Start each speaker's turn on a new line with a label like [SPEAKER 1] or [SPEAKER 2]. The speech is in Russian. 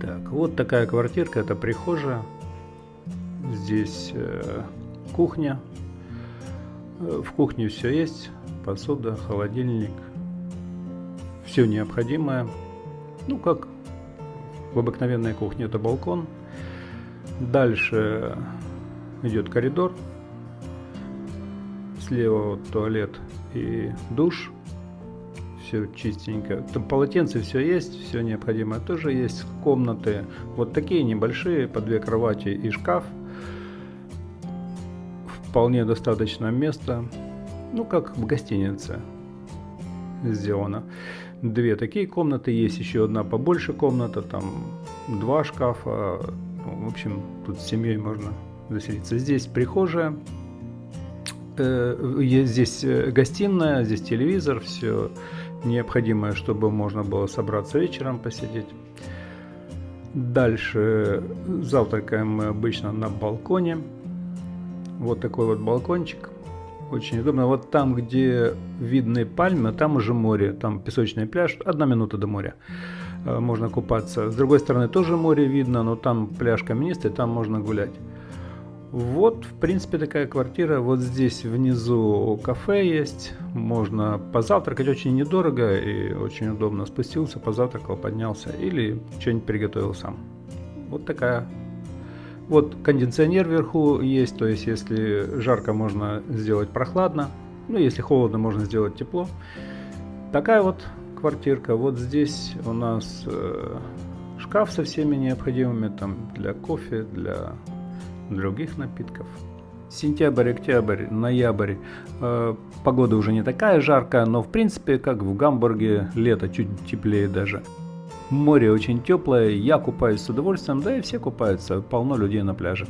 [SPEAKER 1] Так, вот такая квартирка, это прихожая. Здесь э, кухня. Э, в кухне все есть. Посуда, холодильник. Все необходимое. Ну, как в обыкновенной кухне, это балкон. Дальше идет коридор. Слева вот туалет и душ все чистенько. Там полотенце все есть, все необходимое тоже есть. Комнаты вот такие небольшие, по две кровати и шкаф. Вполне достаточно места. Ну, как в гостинице сделано. Две такие комнаты, есть еще одна побольше комната, там два шкафа. Ну, в общем, тут с семьей можно заселиться. Здесь прихожая, э, здесь э, гостиная, здесь телевизор, все необходимое, чтобы можно было собраться вечером посидеть. Дальше завтракаем мы обычно на балконе. Вот такой вот балкончик. Очень удобно. Вот там, где видны пальмы, там уже море, там песочный пляж, одна минута до моря. Э, можно купаться. С другой стороны тоже море видно, но там пляж каменистый, там можно гулять. Вот, в принципе, такая квартира. Вот здесь внизу кафе есть. Можно позавтракать очень недорого и очень удобно. Спустился, позавтракал, поднялся или что-нибудь приготовил сам. Вот такая. Вот кондиционер вверху есть, то есть если жарко, можно сделать прохладно. Ну, если холодно, можно сделать тепло. Такая вот квартирка. Вот здесь у нас э, шкаф со всеми необходимыми там для кофе, для других напитков. Сентябрь, октябрь, ноябрь. Э, погода уже не такая жаркая, но в принципе, как в Гамбурге, лето чуть теплее даже. Море очень теплое, я купаюсь с удовольствием, да и все купаются, полно людей на пляже.